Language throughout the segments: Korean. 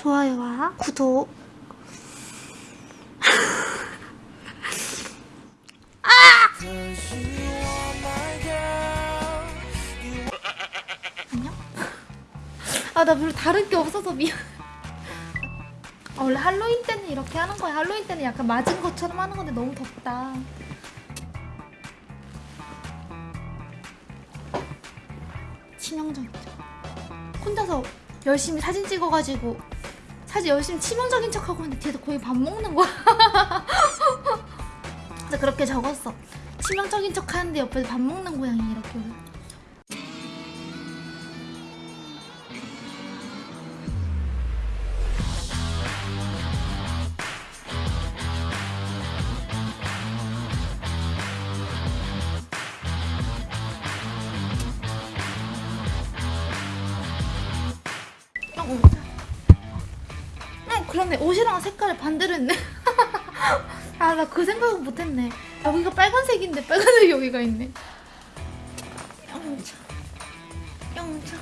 좋아요와 구독. 안녕? 아 나 별로 다른 게 없어서 미안. 아, 원래 할로윈 때는 이렇게 하는 거야. 할로윈 때는 약간 맞은 것처럼 하는 건데 너무 덥다. 치명적이죠. 혼자서 열심히 사진 찍어가지고 사진 열심히 치명적인 척하고 있는데 뒤에서 거의 밥 먹는 거야. 그래서 그렇게 적었어. 치명적인 척 하는데 옆에서 밥 먹는 고양이 이렇게 어, 어, 그러네. 옷이랑 색깔을 반대로 했네. 아 나 그 생각은 못했네. 여기가 빨간색인데 빨간색 여기가 있네. 영차. 영차.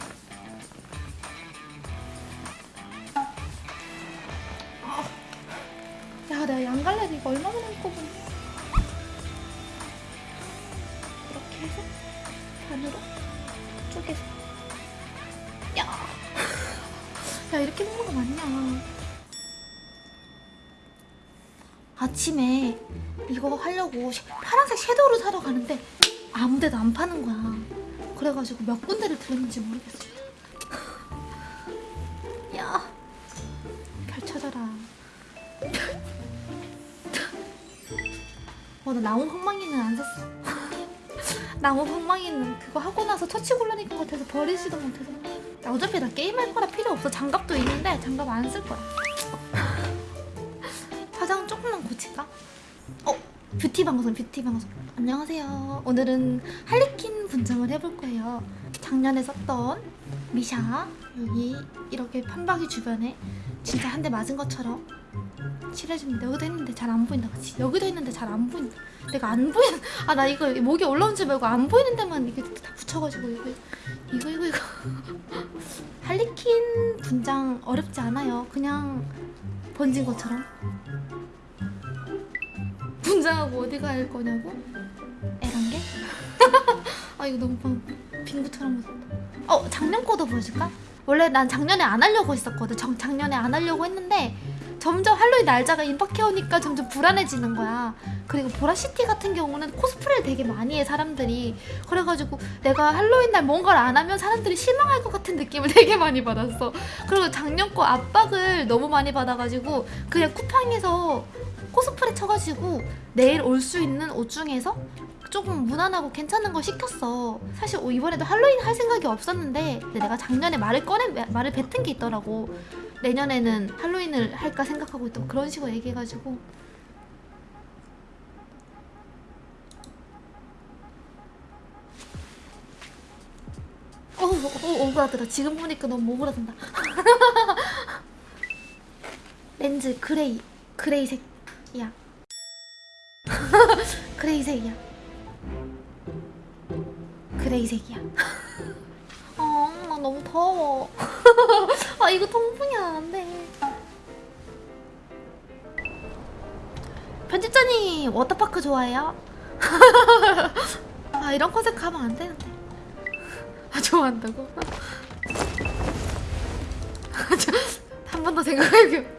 아, 야 내가 양갈래를 이거 얼마나 했거든 이렇게 해서 반으로 쪼개서. 야, 야 이렇게 먹는 거 맞냐 아침에 이거 하려고 쉐- 파란색 섀도우를 사러 가는데 아무 데도 안 파는 거야. 그래가지고 몇 군데를 들었는지 모르겠어 야, 별 찾아라. 어, 나 나무 방망이는 안 샀어. 나무 방망이는 그거 하고 나서 처치 곤란일 것 같아서 버리지도 못해서. 나 어차피 나 게임할 거라 필요 없어. 장갑도 있는데 장갑 안 쓸 거야 뷰티 방송 뷰티 방송. 안녕하세요. 오늘은 할리퀸 분장을 해볼 거예요. 작년에 썼던 미샤 여기 이렇게 판박이 주변에 진짜 한 대 맞은 것처럼 칠해줍니다 여기도 했는데 잘 안 보인다 그치? 여기도 했는데 잘 안 보인다. 내가 안 보이는 아 나 이거 목에 올라온 줄 말고 안 보이는 데만 이게 다 붙여가지고 이거 이거 이거 이거. 할리퀸 분장 어렵지 않아요. 그냥 번진 것처럼 분장하고 어디 갈 거냐고? 에란게? 아 이거 너무 방- 빙구처럼 무섭다 어 작년 거도 보여줄까? 원래 난 작년에 안 하려고 했었거든 정, 작년에 안 하려고 했는데 점점 할로윈 날짜가 임박해 오니까 점점 불안해지는 거야 그리고 보라시티 같은 경우는 코스프레를 되게 많이 해 사람들이 그래가지고 내가 할로윈 날 뭔가를 안 하면 사람들이 실망할 것 같은 느낌을 되게 많이 받았어 그리고 작년 거 압박을 너무 많이 받아가지고 그냥 쿠팡에서 코스프레 쳐가지고 내일 올 수 있는 옷 중에서 조금 무난하고 괜찮은 거 시켰어. 사실 어, 이번에도 할로윈 할 생각이 없었는데 내가 작년에 말을 꺼내 말을 뱉은 게 있더라고. 내년에는 할로윈을 할까 생각하고 있다고 그런 식으로 얘기해가지고 어, 어, 어, 오그라들어. 지금 보니까 너무 오그라든다. 렌즈 gray, gray색이야. gray색이야. gray색이야. 아, 나 너무 더워. 아, 이거 통풍이 안 돼. 편집자님, 워터파크 좋아해요? 아, 이런 컨셉 가면 안 되는데. 아, 좋아한다고? 한 번 더 생각해볼게요.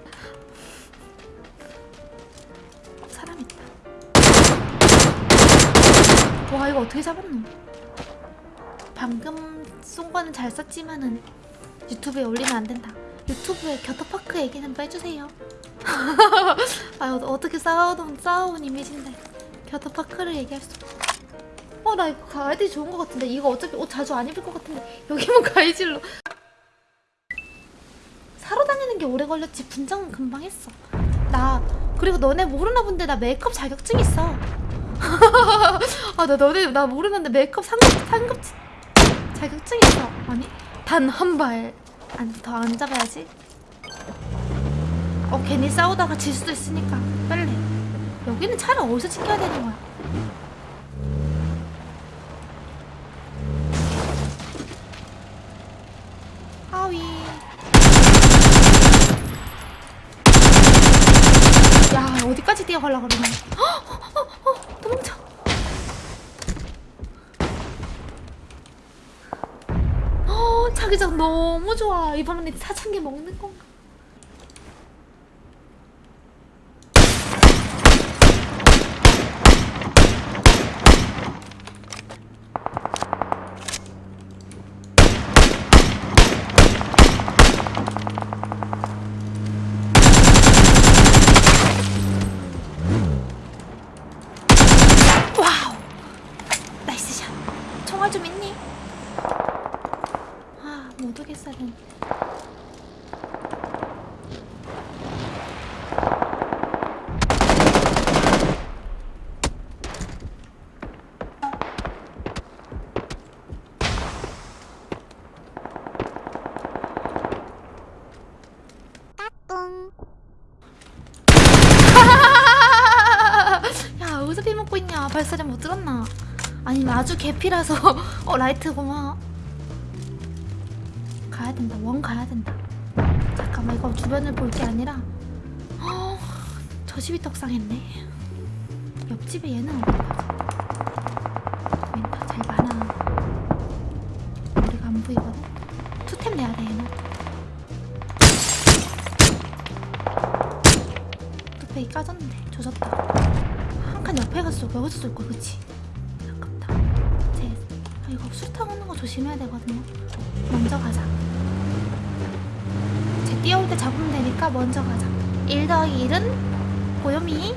와 이거 어떻게 잡았노? 방금 쏜 거는 잘 썼지만은 유튜브에 올리면 안 된다. 유튜브에 겨터파크 얘기는 빼주세요. 아 어, 어떻게 싸워온 싸워온 이미지인데 겨터파크를 얘기할 수 없어. 어나 이거 가이드 좋은 거 같은데 이거 어차피 옷 자주 안 입을 것 같은데 여기만 가이질로 사러 다니는 게 오래 걸렸지 분장은 금방 했어. 나 그리고 너네 모르나 본데 나 메이크업 자격증 있어. 아 나 너네 나 모르는데 메이크업 상급 상급 자격증 있어 아니 단 한 발 안 더 안 잡아야지 어 괜히 싸우다가 질 수도 있으니까 빨리 여기는 차를 어디서 지켜야 되는 거야 아위 야 어디까지 뛰어가려고 그러냐 어, 어, 어, 도망쳐 자기장 너무 좋아. 이번엔 사창기 먹는 건가 와우 나이스 샷 총알 좀 있니? 아 못 오겠어 는야 어디서 피 먹고 있냐? 발사제 못 들었나? 아니면 아주 개피라서. 어 라이트구만 가야 된다. 원 가야 된다. 잠깐만 이거 주변을 볼 게 아니라. 어, 저 집이 떡상했네. 옆집에 얘는 어디 가지 멘타 잘 많아. 우리가 안 보이거든. 투템 내야 돼 얘는. 뚝배기 까졌는데 조졌다. 한 칸 옆에 거야 여기서 쏠 거야 그치? 아깝다. 제 아, 이거 수류탄 조심해야 되거든요. 먼저 가자. 제 뛰어올 때 잡으면 되니까 먼저 가자. 1 더하기 1은 고요미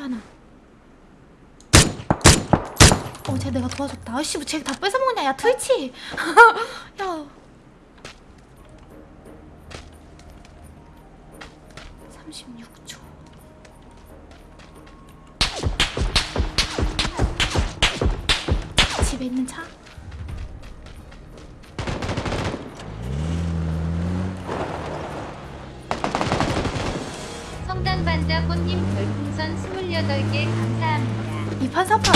하나. 어쟤 내가 도와줬다. 아이씨 뭐쟤다 뺏어먹냐? 야 트위치! 야. 36초 집에 있는 차? 성당 반자꽃님 별풍선 28개 감사합니다. 이판 사판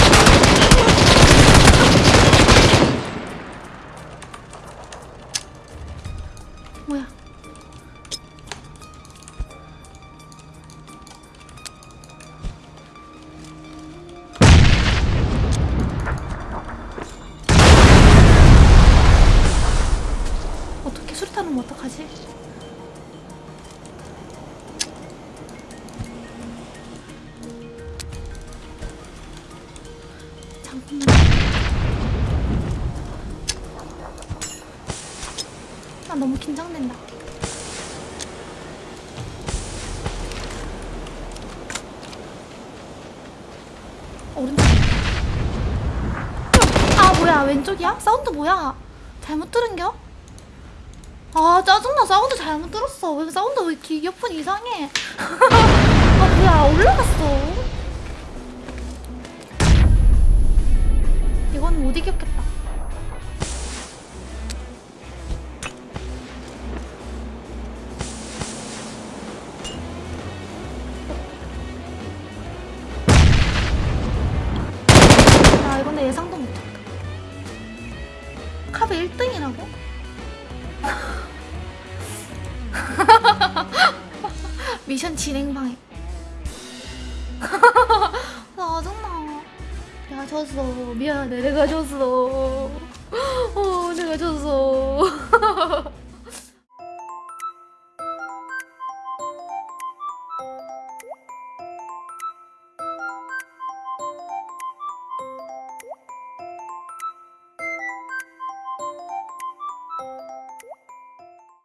뭐야 수류탄 오면 어떡하지? 잠깐만. 나 너무 긴장된다. 오른쪽. 아 뭐야 왼쪽이야? 사운드 뭐야? 잘못 들은겨? 아 짜증나 사운드 잘못 들었어 왜 사운드 왜 이렇게 이어폰 이상해 아 뭐야 올라갔어 이건 못 이겼겠다. 아 이건 내 예상도 못했다. 카베 1등이라고? 미션 진행 방해. 짜증나. 내가 졌어. 미안해. 내가 졌어. 어, 내가 졌어.